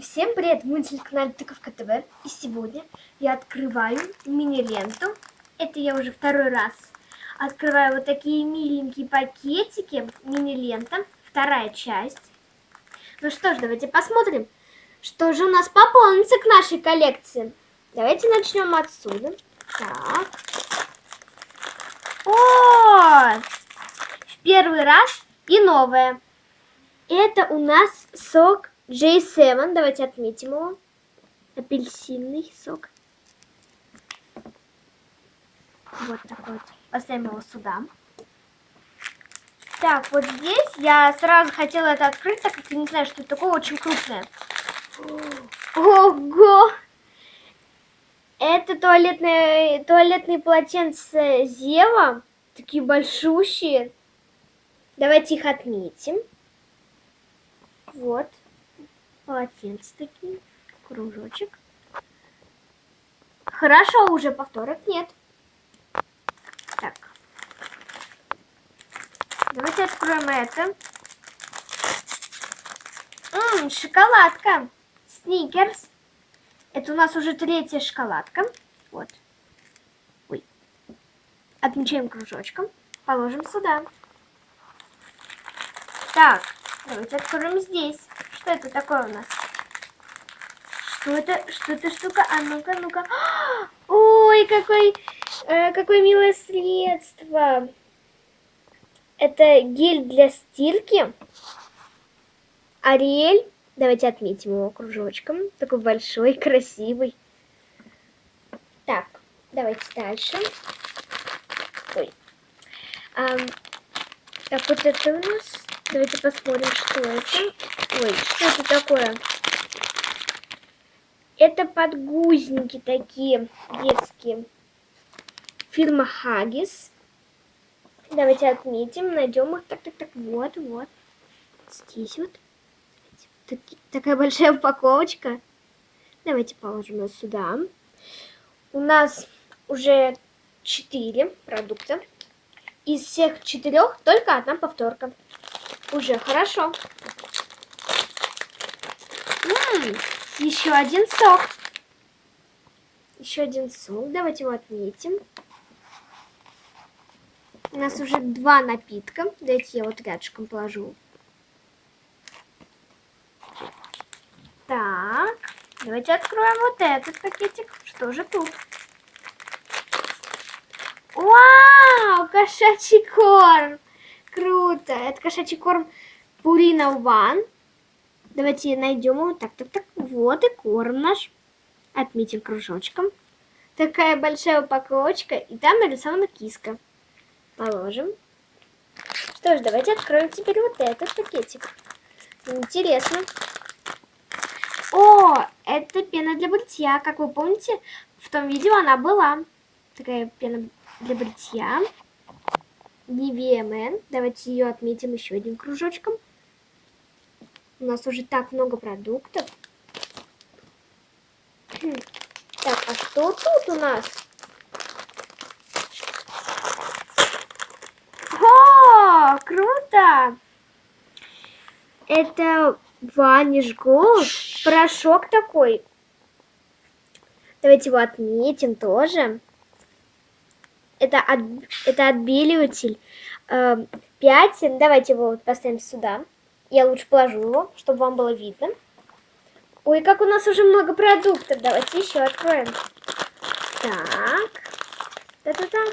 всем привет, вы на телеканале Тыковка ТВ. И сегодня я открываю мини-ленту. Это я уже второй раз открываю вот такие миленькие пакетики. Мини-лента, вторая часть. Ну что ж, давайте посмотрим, что же у нас пополнится к нашей коллекции. Давайте начнем отсюда. Так. О! В первый раз и новое. Это у нас сок J7, давайте отметим его. Апельсинный сок. Вот такой вот. Поставим его сюда. Так, вот здесь я сразу хотела это открыть, так как я не знаю, что это такое, очень крупное. Ого! Это туалетные, туалетные полотенца Зева. Такие большущие. Давайте их отметим. Вот полотенце такие, кружочек. Хорошо, уже повторок нет. Так. Давайте откроем это. Ммм, шоколадка. Сникерс. Это у нас уже третья шоколадка. Вот. Ой. Отмечаем кружочком. Положим сюда. Так, давайте откроем здесь. Что это такое у нас? Что это? Что это штука? А ну-ка, ну-ка. Ой, какой, э, какое милое средство. Это гель для стирки. Ариэль. Давайте отметим его кружочком. Такой большой, красивый. Так, давайте дальше. Ой. А, так, вот это у нас Давайте посмотрим, что это. Ой, что это такое? Это подгузники такие детские. Фирма Хагис. Давайте отметим, найдем их. Так, так, так, вот, вот. Здесь вот. Так, такая большая упаковочка. Давайте положим ее сюда. У нас уже 4 продукта. Из всех четырех только одна повторка. Уже хорошо. Еще один сок. Еще один сок. Давайте его отметим. У нас уже два напитка. Давайте я вот рядышком положу. Так, давайте откроем вот этот пакетик. Что же тут? Вау, кошачий корм. Круто. Это кошачий корм Purina One. Давайте найдем его. Так, так, так. Вот и корм наш. Отметим кружочком. Такая большая упаковочка. И там нарисована киска. Положим. Что ж, давайте откроем теперь вот этот пакетик. Интересно. О, это пена для бритья. Как вы помните, в том видео она была. Такая пена для бритья. Man. Давайте ее отметим еще одним кружочком. У нас уже так много продуктов. Так, а что тут у нас? О, круто! Это Vanish Gold. Порошок такой. Давайте его отметим тоже это, от, это отбеливатель э, пятен. Давайте его вот поставим сюда. Я лучше положу его, чтобы вам было видно. Ой, как у нас уже много продуктов. Давайте еще откроем. Так. Та -та -та.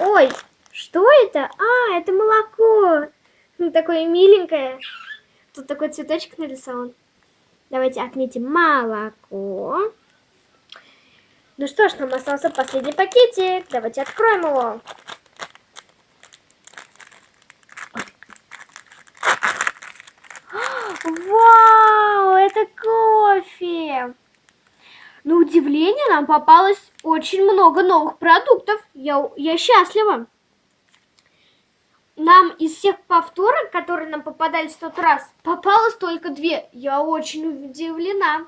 Ой, что это? А, это молоко. Ну, такое миленькое. Тут такой цветочек нарисован. Давайте отметим молоко. Ну что ж, нам остался последний пакетик. Давайте откроем его. Вау, это кофе! На удивление нам попалось очень много новых продуктов. Я, я счастлива. Нам из всех повторок, которые нам попадались в тот раз, попалось только две. Я очень удивлена.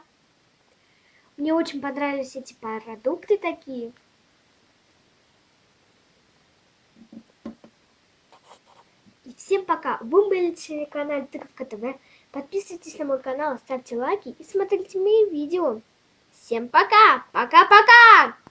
Мне очень понравились эти продукты такие. И всем пока. Вы были на телеканале Тыковка ТВ. Подписывайтесь на мой канал, ставьте лайки и смотрите мои видео. Всем пока! Пока-пока!